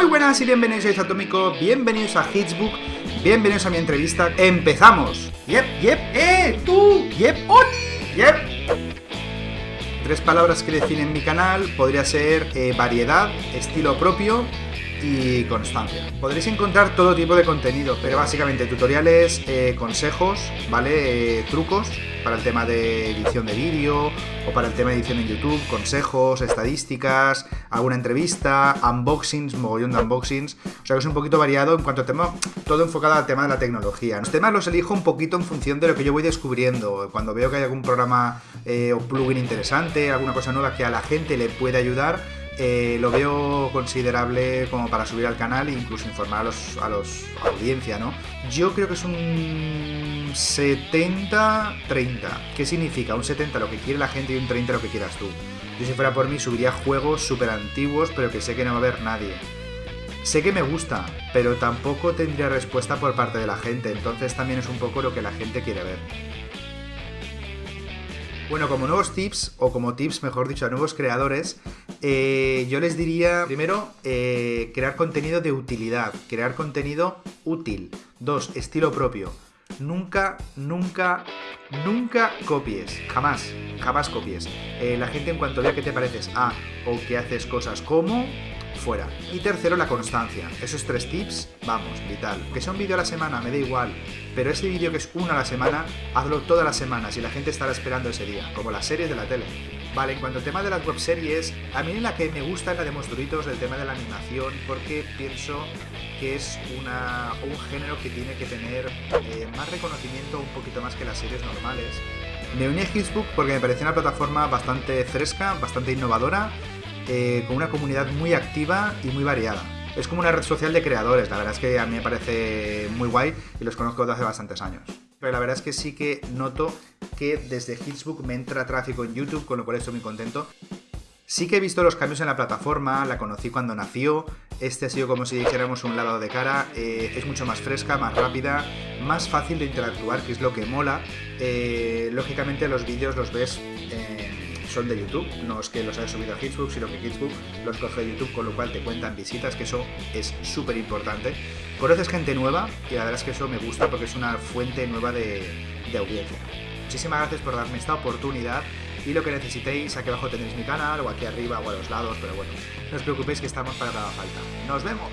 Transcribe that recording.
Muy buenas y bienvenidos a Izatómico, bienvenidos a Hitsbook, bienvenidos a mi entrevista. ¡Empezamos! ¡Yep, yep! ¡Eh! ¡Tú! ¡Yep! ¡Oli! ¡Yep! Tres palabras que definen mi canal podría ser eh, variedad, estilo propio y constancia. Podréis encontrar todo tipo de contenido, pero básicamente tutoriales, eh, consejos, ¿vale? Eh, trucos para el tema de edición de vídeo o para el tema de edición en YouTube, consejos, estadísticas, alguna entrevista, unboxings, mogollón de unboxings. O sea que es un poquito variado en cuanto a tema, todo enfocado al tema de la tecnología. Los temas los elijo un poquito en función de lo que yo voy descubriendo. Cuando veo que hay algún programa eh, o plugin interesante, alguna cosa nueva que a la gente le puede ayudar, eh, lo veo considerable como para subir al canal e incluso informar a los, a los audiencia, ¿no? Yo creo que es un 70-30. ¿Qué significa? Un 70 lo que quiere la gente y un 30 lo que quieras tú. Yo si fuera por mí subiría juegos súper antiguos, pero que sé que no va a haber nadie. Sé que me gusta, pero tampoco tendría respuesta por parte de la gente, entonces también es un poco lo que la gente quiere ver. Bueno, como nuevos tips, o como tips, mejor dicho, a nuevos creadores, eh, yo les diría, primero, eh, crear contenido de utilidad, crear contenido útil. Dos, estilo propio. Nunca, nunca, nunca copies. Jamás, jamás copies. Eh, la gente en cuanto vea que te pareces a o que haces cosas como, fuera. Y tercero, la constancia. Esos tres tips, vamos, vital. Que sea un vídeo a la semana, me da igual. Pero ese vídeo que es uno a la semana, hazlo todas las semanas y la gente estará esperando ese día, como las series de la tele. Vale, en cuanto al tema de las webseries, a mí la que me gusta es la de monstruitos, el tema de la animación, porque pienso que es una, un género que tiene que tener eh, más reconocimiento un poquito más que las series normales. Me uní a Hitsbook porque me pareció una plataforma bastante fresca, bastante innovadora, eh, con una comunidad muy activa y muy variada. Es como una red social de creadores, la verdad es que a mí me parece muy guay y los conozco desde hace bastantes años. Pero la verdad es que sí que noto que desde Hitsbook me entra tráfico en YouTube, con lo cual estoy muy contento. Sí que he visto los cambios en la plataforma, la conocí cuando nació, este ha sido como si dijéramos un lavado de cara, eh, es mucho más fresca, más rápida, más fácil de interactuar, que es lo que mola. Eh, lógicamente los vídeos los ves... Eh, son de YouTube, no es que los haya subido a Hitsbook, sino que Hitsbook los coge de YouTube, con lo cual te cuentan visitas, que eso es súper importante. Conoces gente nueva y la verdad es que eso me gusta porque es una fuente nueva de, de audiencia. Muchísimas gracias por darme esta oportunidad y lo que necesitéis, aquí abajo tenéis mi canal o aquí arriba o a los lados, pero bueno, no os preocupéis que estamos para cada falta. ¡Nos vemos!